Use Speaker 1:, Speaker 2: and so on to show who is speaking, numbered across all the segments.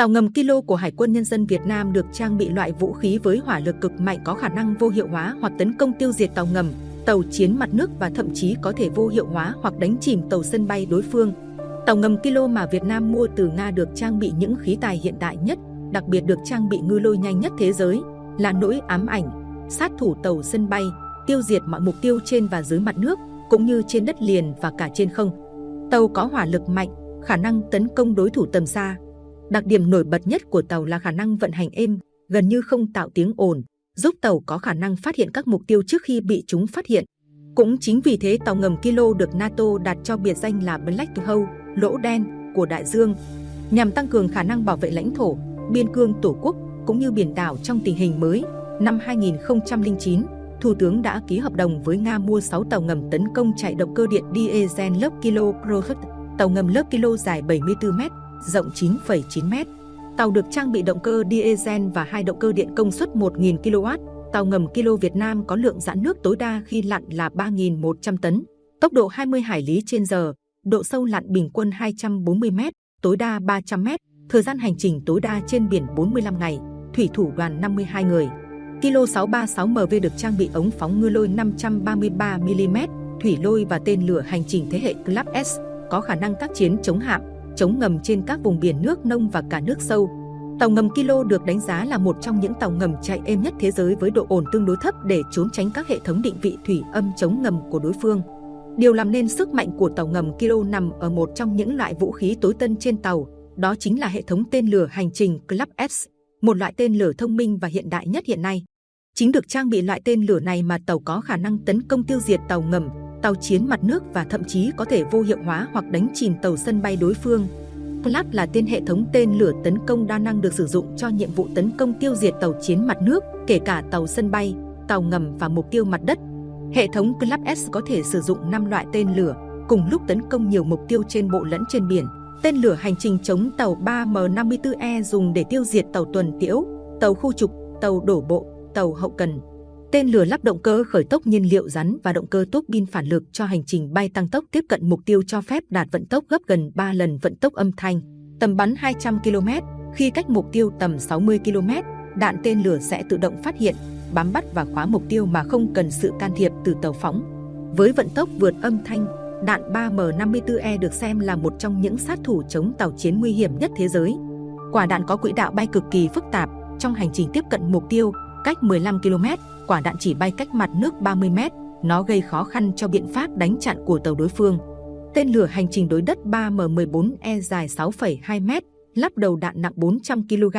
Speaker 1: Tàu ngầm Kilo của Hải quân Nhân dân Việt Nam được trang bị loại vũ khí với hỏa lực cực mạnh có khả năng vô hiệu hóa hoặc tấn công tiêu diệt tàu ngầm, tàu chiến mặt nước và thậm chí có thể vô hiệu hóa hoặc đánh chìm tàu sân bay đối phương. Tàu ngầm Kilo mà Việt Nam mua từ Nga được trang bị những khí tài hiện đại nhất, đặc biệt được trang bị ngư lôi nhanh nhất thế giới, là nỗi ám ảnh, sát thủ tàu sân bay, tiêu diệt mọi mục tiêu trên và dưới mặt nước, cũng như trên đất liền và cả trên không. Tàu có hỏa lực mạnh, khả năng tấn công đối thủ tầm xa. Đặc điểm nổi bật nhất của tàu là khả năng vận hành êm, gần như không tạo tiếng ồn, giúp tàu có khả năng phát hiện các mục tiêu trước khi bị chúng phát hiện. Cũng chính vì thế tàu ngầm Kilo được NATO đặt cho biệt danh là Black Hole, lỗ đen của đại dương, nhằm tăng cường khả năng bảo vệ lãnh thổ, biên cương tổ quốc cũng như biển đảo trong tình hình mới. Năm 2009, Thủ tướng đã ký hợp đồng với Nga mua 6 tàu ngầm tấn công chạy động cơ điện diesel lớp Kilo Project, tàu ngầm lớp Kilo dài 74 mét rộng 9,9 m. Tàu được trang bị động cơ diesel và hai động cơ điện công suất 1.000 kW. Tàu ngầm Kilo Việt Nam có lượng giãn nước tối đa khi lặn là 3.100 tấn, tốc độ 20 hải lý trên giờ, độ sâu lặn bình quân 240 m, tối đa 300 m, thời gian hành trình tối đa trên biển 45 ngày, thủy thủ đoàn 52 người. Kilo 636MV được trang bị ống phóng ngư lôi 533mm, thủy lôi và tên lửa hành trình thế hệ Club S, có khả năng tác chiến chống hạm, chống ngầm trên các vùng biển nước nông và cả nước sâu. Tàu ngầm Kilo được đánh giá là một trong những tàu ngầm chạy êm nhất thế giới với độ ổn tương đối thấp để trốn tránh các hệ thống định vị thủy âm chống ngầm của đối phương. Điều làm nên sức mạnh của tàu ngầm Kilo nằm ở một trong những loại vũ khí tối tân trên tàu, đó chính là hệ thống tên lửa hành trình Club S, một loại tên lửa thông minh và hiện đại nhất hiện nay. Chính được trang bị loại tên lửa này mà tàu có khả năng tấn công tiêu diệt tàu ngầm, tàu chiến mặt nước và thậm chí có thể vô hiệu hóa hoặc đánh chìm tàu sân bay đối phương. Clap là tên hệ thống tên lửa tấn công đa năng được sử dụng cho nhiệm vụ tấn công tiêu diệt tàu chiến mặt nước, kể cả tàu sân bay, tàu ngầm và mục tiêu mặt đất. Hệ thống Clap S có thể sử dụng 5 loại tên lửa, cùng lúc tấn công nhiều mục tiêu trên bộ lẫn trên biển. Tên lửa hành trình chống tàu 3M54E dùng để tiêu diệt tàu tuần tiễu, tàu khu trục, tàu đổ bộ, tàu hậu cần. Tên lửa lắp động cơ khởi tốc nhiên liệu rắn và động cơ tốc pin phản lực cho hành trình bay tăng tốc tiếp cận mục tiêu cho phép đạt vận tốc gấp gần 3 lần vận tốc âm thanh, tầm bắn 200 km. Khi cách mục tiêu tầm 60 km, đạn tên lửa sẽ tự động phát hiện, bám bắt và khóa mục tiêu mà không cần sự can thiệp từ tàu phóng. Với vận tốc vượt âm thanh, đạn 3M54E được xem là một trong những sát thủ chống tàu chiến nguy hiểm nhất thế giới. Quả đạn có quỹ đạo bay cực kỳ phức tạp, trong hành trình tiếp cận mục tiêu, cách 15 km, quả đạn chỉ bay cách mặt nước 30 m, nó gây khó khăn cho biện pháp đánh chặn của tàu đối phương. Tên lửa hành trình đối đất 3M14E dài 6,2 m, lắp đầu đạn nặng 400 kg,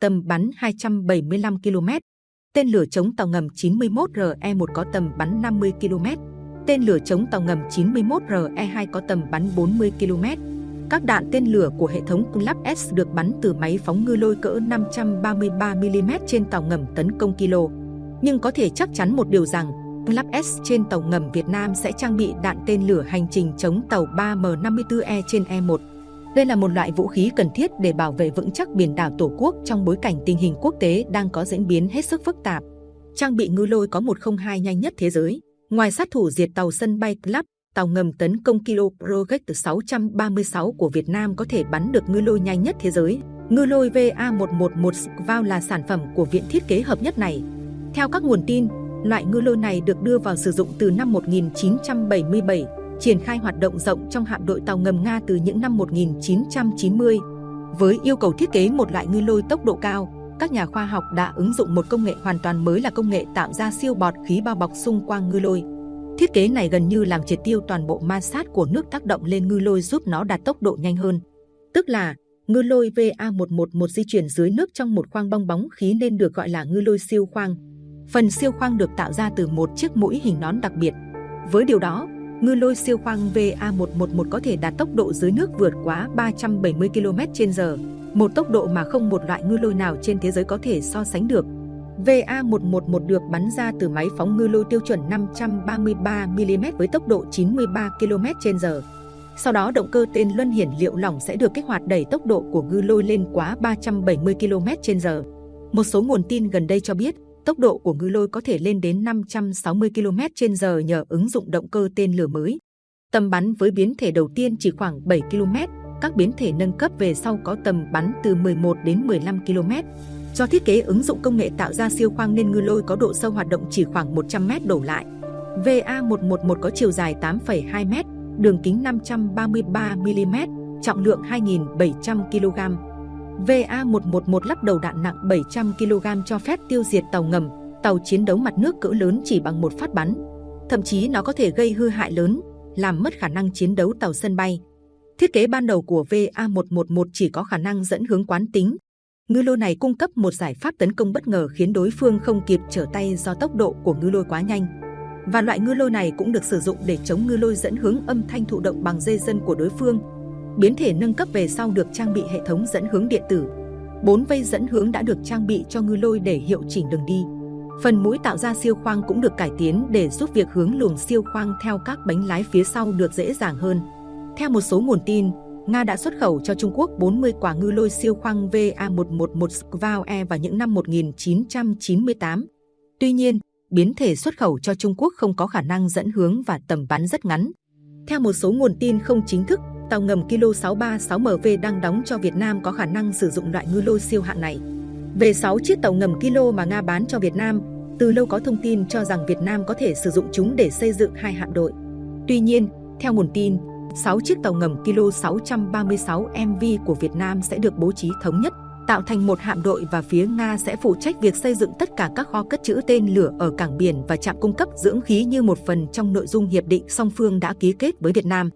Speaker 1: tầm bắn 275 km. Tên lửa chống tàu ngầm 91RE1 có tầm bắn 50 km. Tên lửa chống tàu ngầm 91RE2 có tầm bắn 40 km. Các đạn tên lửa của hệ thống Club S được bắn từ máy phóng ngư lôi cỡ 533mm trên tàu ngầm tấn công kilo. Nhưng có thể chắc chắn một điều rằng, Club S trên tàu ngầm Việt Nam sẽ trang bị đạn tên lửa hành trình chống tàu 3M54E trên E1. Đây là một loại vũ khí cần thiết để bảo vệ vững chắc biển đảo Tổ quốc trong bối cảnh tình hình quốc tế đang có diễn biến hết sức phức tạp. Trang bị ngư lôi có 102 nhanh nhất thế giới. Ngoài sát thủ diệt tàu sân bay Club, tàu ngầm tấn công Kilo Project 636 của Việt Nam có thể bắn được ngư lôi nhanh nhất thế giới. Ngư lôi VA111 Skval là sản phẩm của viện thiết kế hợp nhất này. Theo các nguồn tin, loại ngư lôi này được đưa vào sử dụng từ năm 1977, triển khai hoạt động rộng trong hạm đội tàu ngầm Nga từ những năm 1990. Với yêu cầu thiết kế một loại ngư lôi tốc độ cao, các nhà khoa học đã ứng dụng một công nghệ hoàn toàn mới là công nghệ tạo ra siêu bọt khí bao bọc xung quanh ngư lôi. Thiết kế này gần như làm triệt tiêu toàn bộ ma sát của nước tác động lên ngư lôi giúp nó đạt tốc độ nhanh hơn. Tức là, ngư lôi VA111 di chuyển dưới nước trong một khoang bong bóng khí nên được gọi là ngư lôi siêu khoang. Phần siêu khoang được tạo ra từ một chiếc mũi hình nón đặc biệt. Với điều đó, ngư lôi siêu khoang VA111 có thể đạt tốc độ dưới nước vượt quá 370 km/h, một tốc độ mà không một loại ngư lôi nào trên thế giới có thể so sánh được. VA111 được bắn ra từ máy phóng ngư lôi tiêu chuẩn 533mm với tốc độ 93 km/h. Sau đó động cơ tên luân hiển liệu lỏng sẽ được kích hoạt đẩy tốc độ của ngư lôi lên quá 370 km/h. Một số nguồn tin gần đây cho biết, tốc độ của ngư lôi có thể lên đến 560 km/h nhờ ứng dụng động cơ tên lửa mới. Tầm bắn với biến thể đầu tiên chỉ khoảng 7 km, các biến thể nâng cấp về sau có tầm bắn từ 11 đến 15 km. Do thiết kế ứng dụng công nghệ tạo ra siêu khoang nên ngư lôi có độ sâu hoạt động chỉ khoảng 100 m đổ lại. VA111 có chiều dài 8,2 m, đường kính 533 mm, trọng lượng 2.700 kg. VA111 lắp đầu đạn nặng 700 kg cho phép tiêu diệt tàu ngầm, tàu chiến đấu mặt nước cỡ lớn chỉ bằng một phát bắn. Thậm chí nó có thể gây hư hại lớn, làm mất khả năng chiến đấu tàu sân bay. Thiết kế ban đầu của VA111 chỉ có khả năng dẫn hướng quán tính. Ngư lôi này cung cấp một giải pháp tấn công bất ngờ khiến đối phương không kịp trở tay do tốc độ của ngư lôi quá nhanh. Và loại ngư lôi này cũng được sử dụng để chống ngư lôi dẫn hướng âm thanh thụ động bằng dây dân của đối phương. Biến thể nâng cấp về sau được trang bị hệ thống dẫn hướng điện tử. Bốn vây dẫn hướng đã được trang bị cho ngư lôi để hiệu chỉnh đường đi. Phần mũi tạo ra siêu khoang cũng được cải tiến để giúp việc hướng luồng siêu khoang theo các bánh lái phía sau được dễ dàng hơn. Theo một số nguồn tin, Nga đã xuất khẩu cho Trung Quốc 40 quả ngư lôi siêu khoang VA111 Skvao-E vào những năm 1998. Tuy nhiên, biến thể xuất khẩu cho Trung Quốc không có khả năng dẫn hướng và tầm bắn rất ngắn. Theo một số nguồn tin không chính thức, tàu ngầm Kilo 636MV đang đóng cho Việt Nam có khả năng sử dụng loại ngư lôi siêu hạng này. Về 6 chiếc tàu ngầm Kilo mà Nga bán cho Việt Nam, từ lâu có thông tin cho rằng Việt Nam có thể sử dụng chúng để xây dựng hai hạm đội. Tuy nhiên, theo nguồn tin, 6 chiếc tàu ngầm Kilo 636 MV của Việt Nam sẽ được bố trí thống nhất, tạo thành một hạm đội và phía Nga sẽ phụ trách việc xây dựng tất cả các kho cất trữ tên lửa ở cảng biển và trạm cung cấp dưỡng khí như một phần trong nội dung hiệp định song phương đã ký kết với Việt Nam.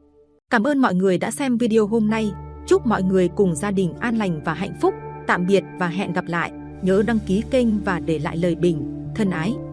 Speaker 1: Cảm ơn mọi người đã xem video hôm nay. Chúc mọi người cùng gia đình an lành và hạnh phúc. Tạm biệt và hẹn gặp lại. Nhớ đăng ký kênh và để lại lời bình. Thân ái!